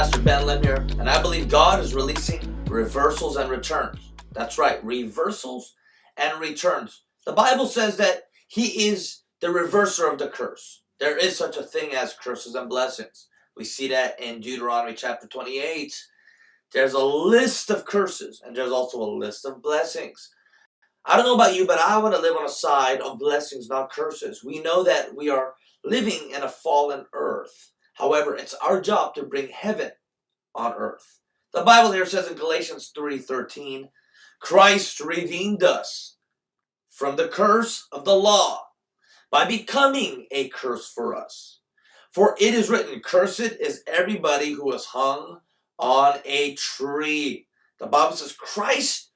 Pastor Ben Lim here, and I believe God is releasing reversals and returns. That's right, reversals and returns. The Bible says that He is the reverser of the curse. There is such a thing as curses and blessings. We see that in Deuteronomy chapter 28. There's a list of curses, and there's also a list of blessings. I don't know about you, but I want to live on a side of blessings, not curses. We know that we are living in a fallen earth. However, it's our job to bring heaven on earth. The Bible here says in Galatians 3.13, Christ redeemed us from the curse of the law by becoming a curse for us. For it is written, Cursed is everybody who is hung on a tree. The Bible says Christ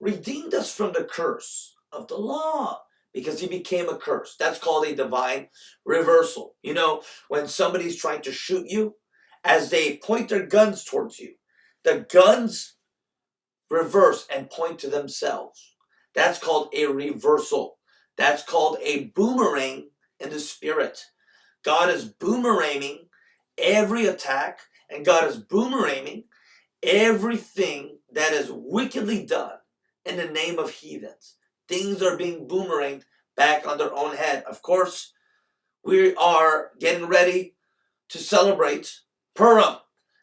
redeemed us from the curse of the law because he became a curse. That's called a divine reversal. You know, when somebody's trying to shoot you, as they point their guns towards you, the guns reverse and point to themselves. That's called a reversal. That's called a boomerang in the spirit. God is boomeranging every attack and God is boomeranging everything that is wickedly done in the name of heathens. Things are being boomeranged back on their own head. Of course, we are getting ready to celebrate Purim.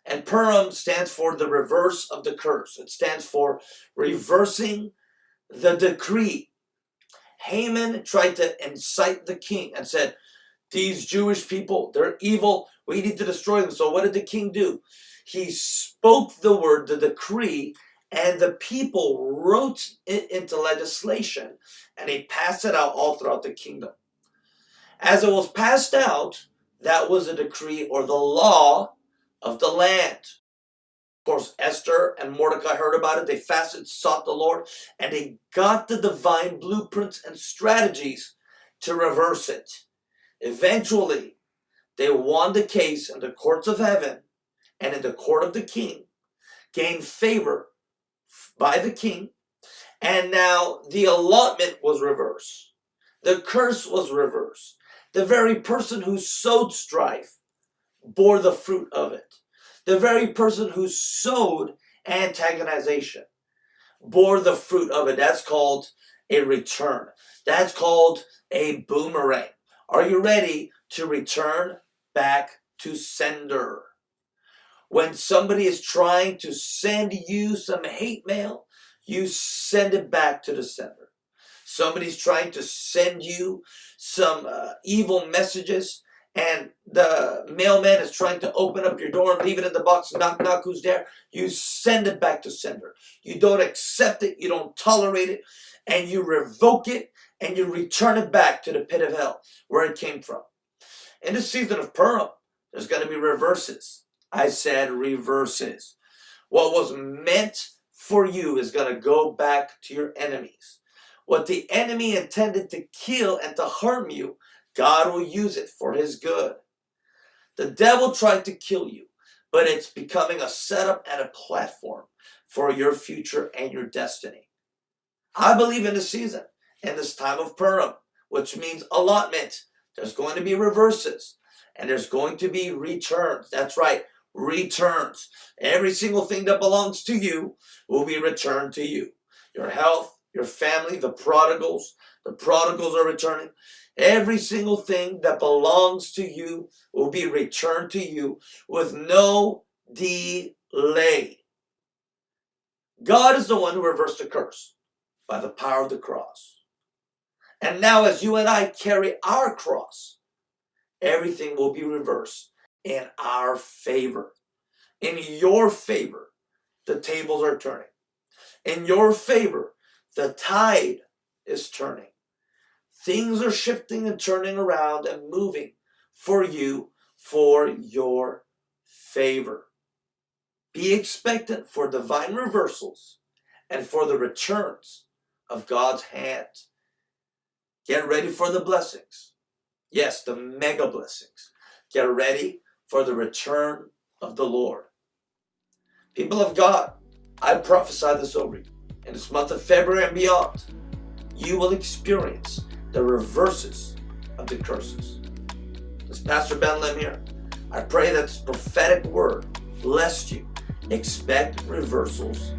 And Purim stands for the reverse of the curse. It stands for reversing the decree. Haman tried to incite the king and said, these Jewish people, they're evil. We need to destroy them. So what did the king do? He spoke the word, the decree, and the people wrote it into legislation and they passed it out all throughout the kingdom. As it was passed out, that was a decree or the law of the land. Of course, Esther and Mordecai heard about it. They fasted, sought the Lord, and they got the divine blueprints and strategies to reverse it. Eventually, they won the case in the courts of heaven and in the court of the king, gained favor by the king, and now the allotment was reversed. The curse was reversed. The very person who sowed strife bore the fruit of it. The very person who sowed antagonization bore the fruit of it. That's called a return. That's called a boomerang. Are you ready to return back to sender? When somebody is trying to send you some hate mail, you send it back to the sender. Somebody's trying to send you some uh, evil messages and the mailman is trying to open up your door and leave it in the box, knock, knock, who's there? You send it back to sender. You don't accept it, you don't tolerate it, and you revoke it, and you return it back to the pit of hell where it came from. In the season of Purim, there's going to be reverses. I said reverses. What was meant for you is going to go back to your enemies. What the enemy intended to kill and to harm you, God will use it for his good. The devil tried to kill you, but it's becoming a setup and a platform for your future and your destiny. I believe in the season, in this time of Purim, which means allotment. There's going to be reverses and there's going to be returns. That's right, returns. Every single thing that belongs to you will be returned to you. Your health, your family, the prodigals, the prodigals are returning. Every single thing that belongs to you will be returned to you with no delay. God is the one who reversed the curse by the power of the cross. And now as you and I carry our cross, everything will be reversed in our favor. In your favor, the tables are turning. In your favor, the tide is turning. Things are shifting and turning around and moving for you for your favor. Be expectant for divine reversals and for the returns of God's hand. Get ready for the blessings. Yes, the mega blessings. Get ready for the return of the Lord. People of God, I prophesy this over you. In this month of February and beyond, you will experience the reverses of the curses. This Pastor Ben Lim here. I pray that this prophetic word blessed you. Expect reversals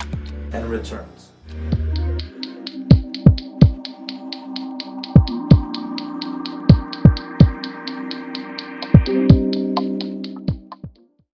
and returns.